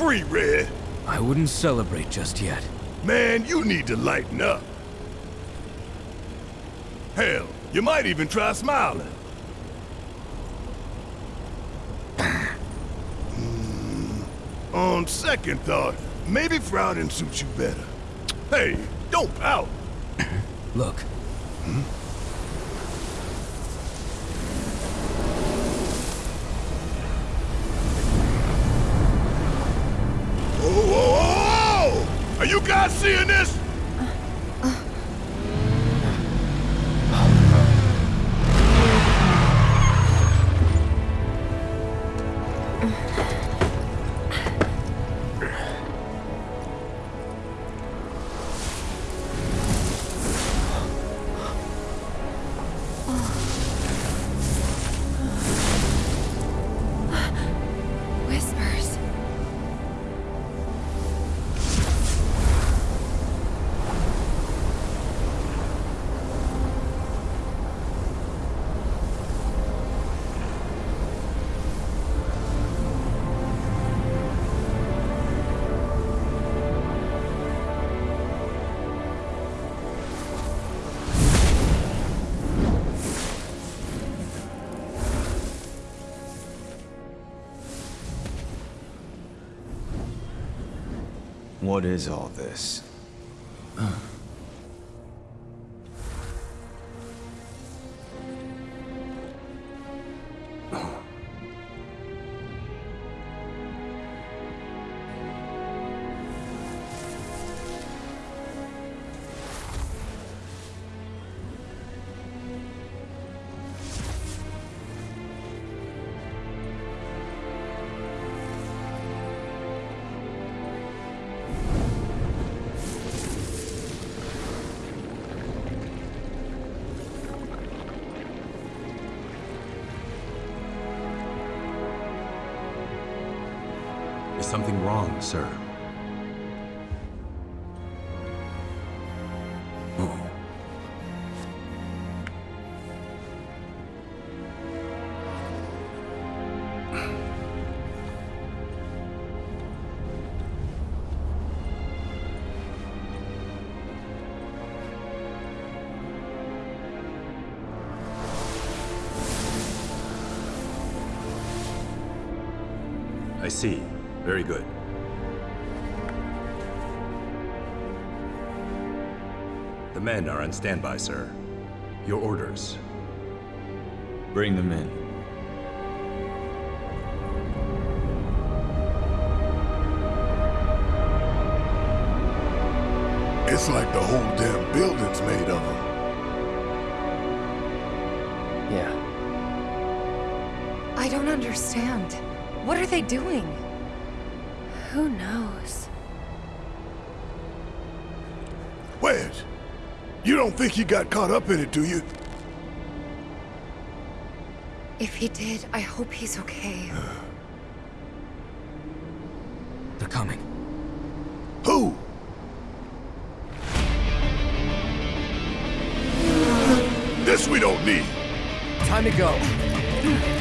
free, Red. I wouldn't celebrate just yet. Man, you need to lighten up. Hell, you might even try smiling. Hmm, on second thought, maybe frowning suits you better. Hey, don't pout. Look. Hmm? Mm-hmm. What is all this? Something wrong, sir? I see. Very good. The men are on standby, sir. Your orders. Bring them in. It's like the whole damn building's made of them. Yeah. I don't understand. What are they doing? Who knows? Wedge, you don't think he got caught up in it, do you? If he did, I hope he's okay. They're coming. Who? This we don't need. Time to go.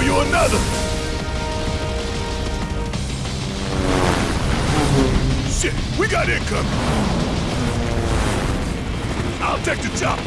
show you another! Shit, we got income! I'll take the job!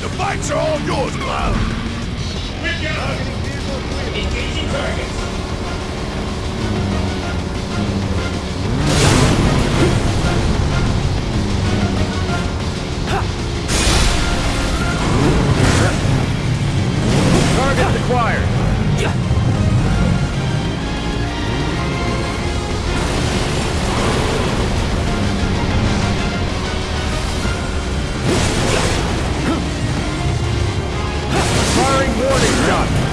The bikes are all yours, Cloud! We've got hundred Engaging targets! Target acquired. done.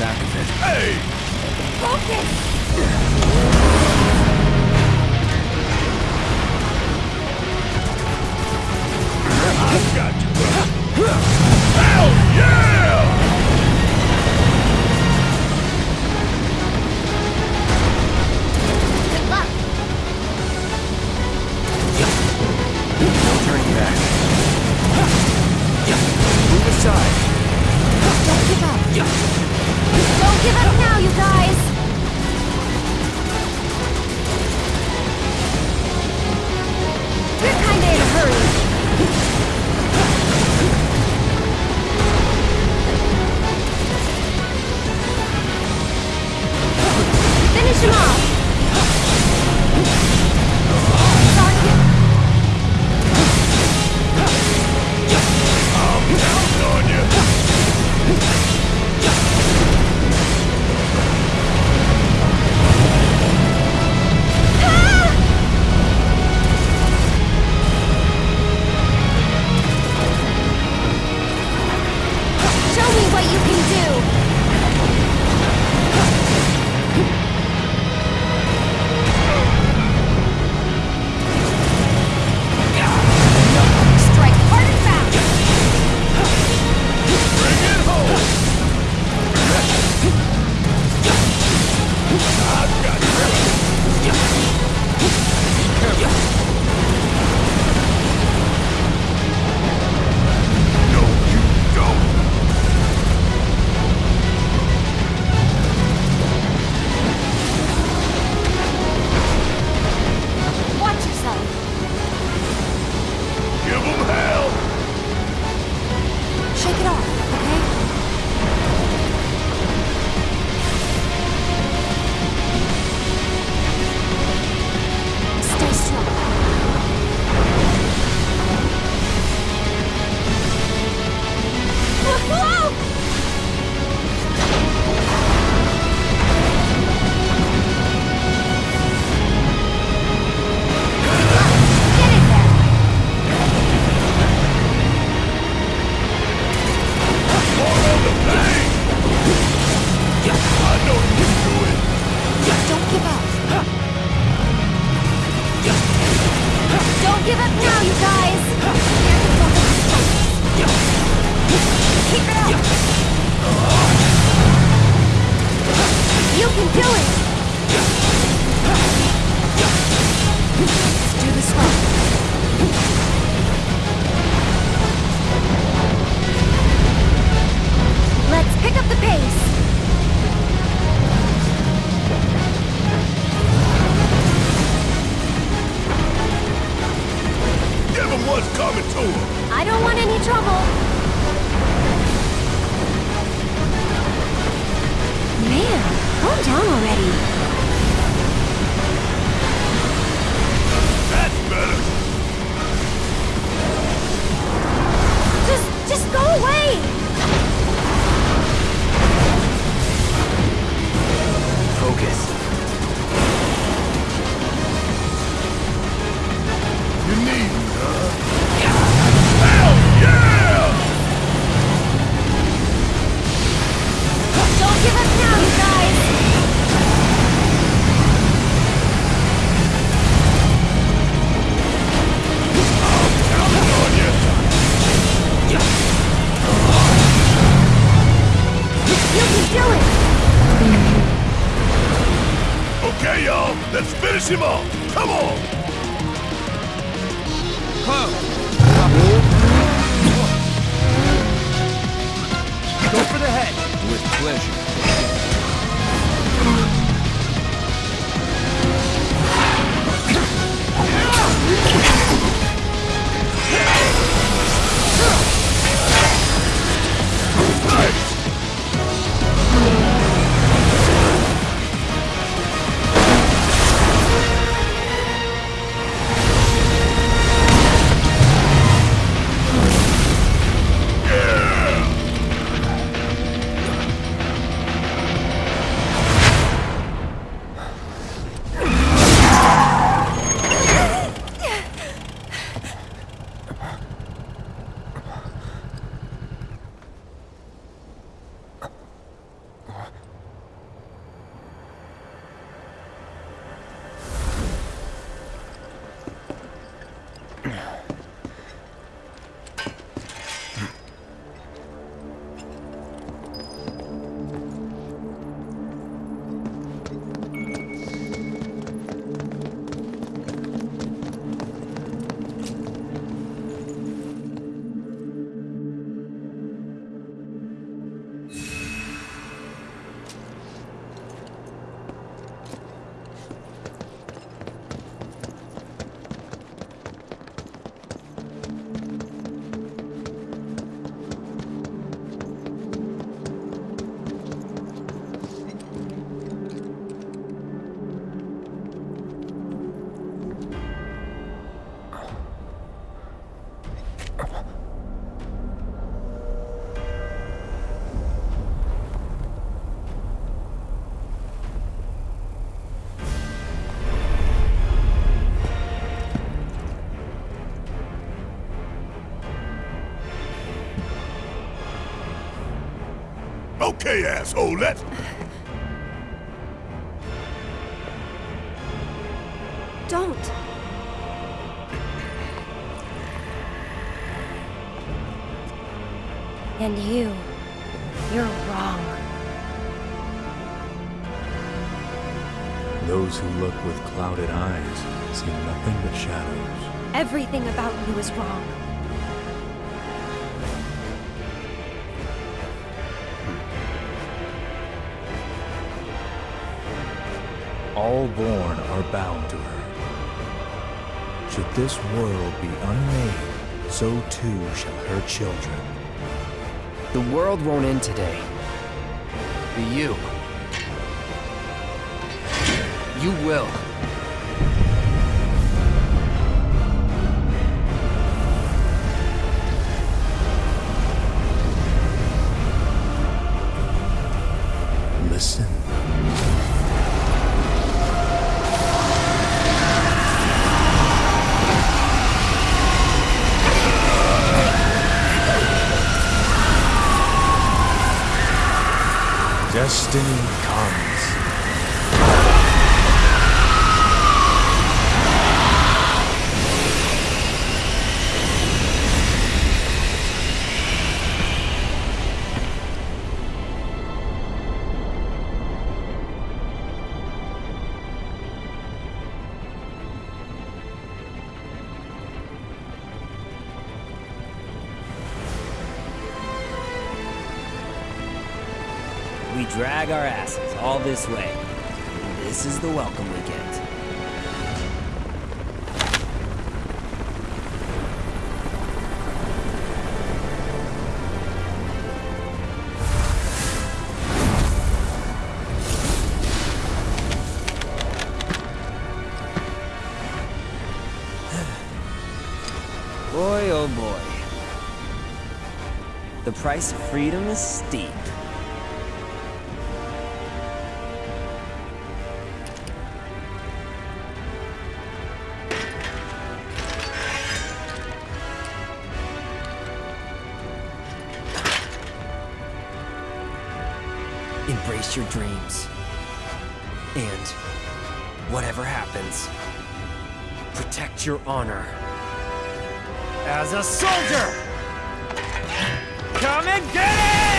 300-pound sack of it. Hey! Focus! Finish him You can do it! Okay, asshole, let's... Don't. And you, you're wrong. Those who look with clouded eyes see nothing but shadows. Everything about you is wrong. All born are bound to her. Should this world be unmade, so too shall her children. The world won't end today. But you. You will. Listen. Destiny drag our asses all this way. This is the welcome we get. Boy, oh boy. The price of freedom is steep. Embrace your dreams. And whatever happens, protect your honor. As a soldier! Come and get it!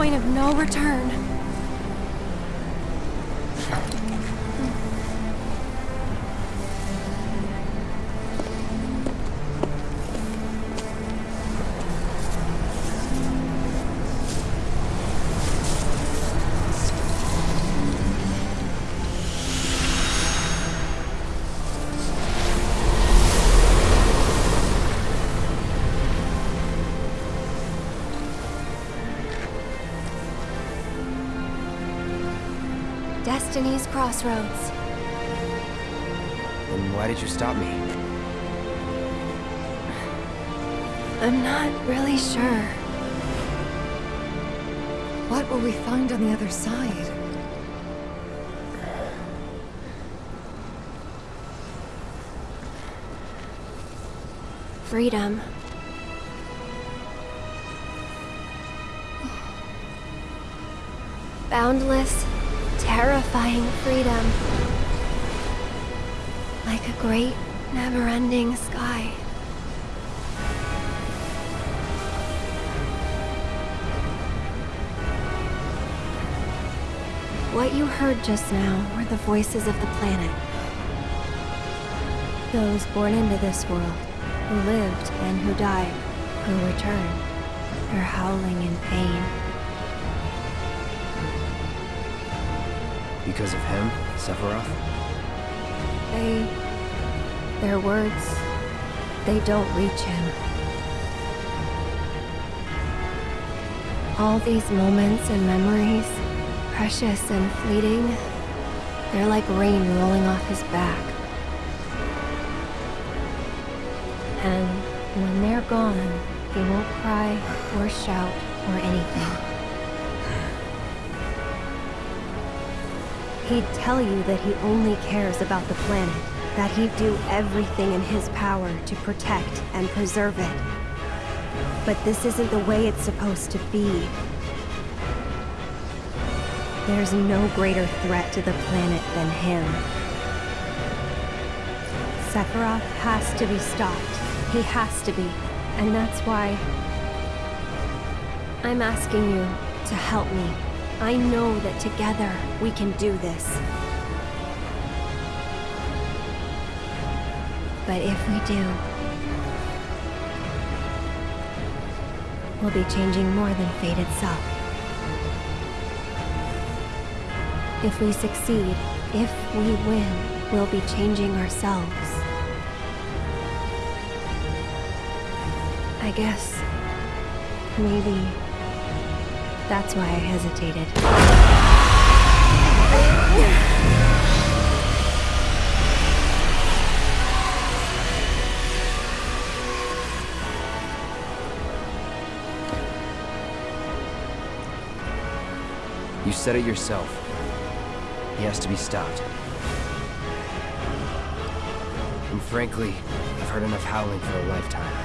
Point of no return. Crossroads. Then why did you stop me? I'm not really sure. What will we find on the other side? Freedom. Boundless, terrifying freedom. Like a great, never-ending sky. What you heard just now were the voices of the planet. Those born into this world, who lived and who died, who returned. They're howling in pain. Because of him, Sephiroth? They... Their words... They don't reach him. All these moments and memories, precious and fleeting, they're like rain rolling off his back. And when they're gone, he won't cry or shout or anything. He'd tell you that he only cares about the planet, that he'd do everything in his power to protect and preserve it. But this isn't the way it's supposed to be. There's no greater threat to the planet than him. Sephiroth has to be stopped. He has to be. And that's why... I'm asking you to help me. I know that together we can do this. But if we do, we'll be changing more than fate itself. If we succeed, if we win, we'll be changing ourselves. I guess... maybe... that's why I hesitated. You said it yourself. He has to be stopped. And frankly, I've heard enough howling for a lifetime.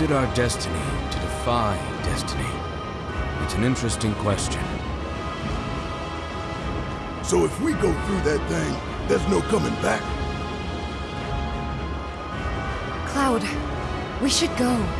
Is it our destiny to defy destiny? It's an interesting question. So if we go through that thing, there's no coming back. Cloud, we should go.